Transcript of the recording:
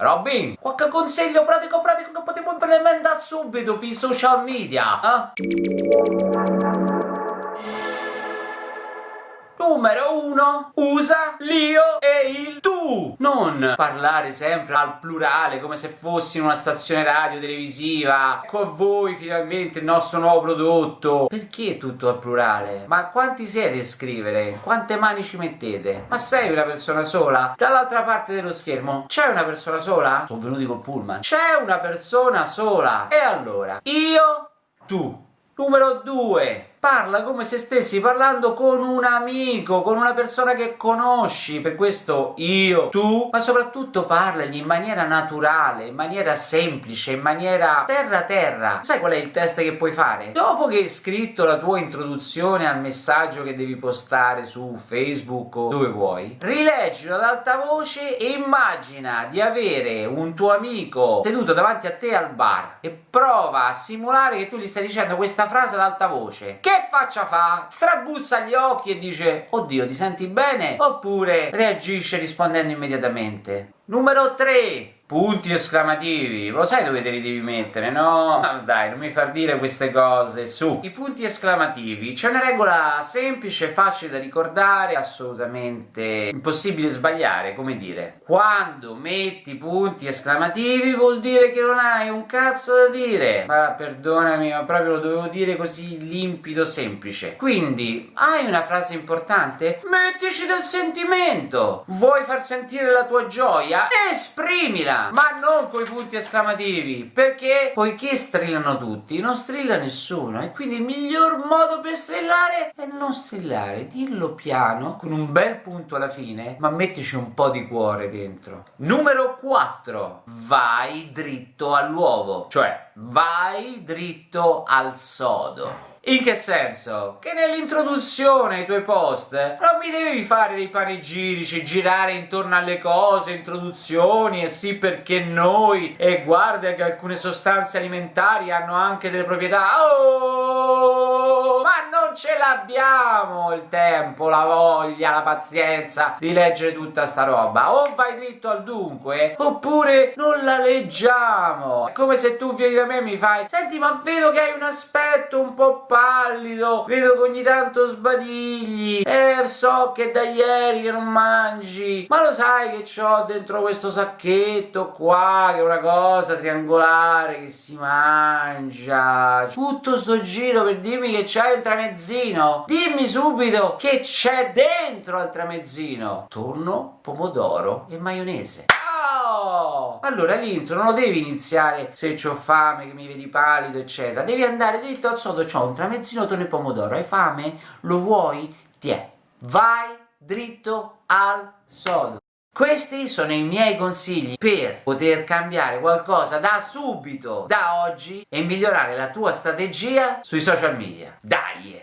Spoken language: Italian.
Robin, qualche consiglio pratico pratico che potevo implementare subito per i social media, eh? Numero uno, usa l'io e il tu. Non parlare sempre al plurale come se fossi in una stazione radio televisiva. Ecco a voi finalmente il nostro nuovo prodotto. Perché tutto al plurale? Ma quanti siete a scrivere? Quante mani ci mettete? Ma sei una persona sola? Dall'altra parte dello schermo c'è una persona sola? Sono venuti col pullman. C'è una persona sola. E allora? Io, tu. Numero 2 parla come se stessi parlando con un amico, con una persona che conosci, per questo io, tu, ma soprattutto parlagli in maniera naturale, in maniera semplice, in maniera terra-terra. Sai qual è il test che puoi fare? Dopo che hai scritto la tua introduzione al messaggio che devi postare su Facebook o dove vuoi, rileggilo ad alta voce e immagina di avere un tuo amico seduto davanti a te al bar e prova a simulare che tu gli stai dicendo questa frase ad alta voce che faccia fa? Strabuzza gli occhi e dice oddio ti senti bene? Oppure reagisce rispondendo immediatamente? Numero 3 punti esclamativi, lo sai dove te li devi mettere, no? Ma dai, non mi far dire queste cose, su! I punti esclamativi, c'è una regola semplice, facile da ricordare, assolutamente impossibile sbagliare, come dire. Quando metti punti esclamativi vuol dire che non hai un cazzo da dire. Ma perdonami, ma proprio lo dovevo dire così limpido, semplice. Quindi, hai una frase importante? Mettici del sentimento! Vuoi far sentire la tua gioia? Esprimila! Ma non coi punti esclamativi, perché poiché strillano tutti, non strilla nessuno, e quindi il miglior modo per strillare è non strillare, dillo piano, con un bel punto alla fine, ma mettici un po' di cuore dentro. Numero 4, vai dritto all'uovo, cioè vai dritto al sodo. In che senso? Che nell'introduzione ai tuoi post non mi devi fare dei panegirici, girare intorno alle cose, introduzioni e sì perché noi e guarda che alcune sostanze alimentari hanno anche delle proprietà. Oh! Ma non ce l'abbiamo il tempo, la voglia, la pazienza di leggere tutta sta roba. O vai dritto al dunque, oppure non la leggiamo. È come se tu vieni da me e mi fai Senti ma vedo che hai un aspetto un po' pallido, vedo che ogni tanto sbadigli, eh so che da ieri che non mangi, ma lo sai che c'ho dentro questo sacchetto qua, che è una cosa triangolare che si mangia, tutto sto giro per dirmi che c'hai il tramezzino, dimmi subito che c'è dentro al tramezzino, tonno, pomodoro e maionese. Allora l'intro non lo devi iniziare se ho fame, che mi vedi palido, eccetera. Devi andare dritto al sodo, c'ho un tramezzino tonno e pomodoro. Hai fame? Lo vuoi? Tiè. Vai dritto al sodo. Questi sono i miei consigli per poter cambiare qualcosa da subito, da oggi, e migliorare la tua strategia sui social media. Dai!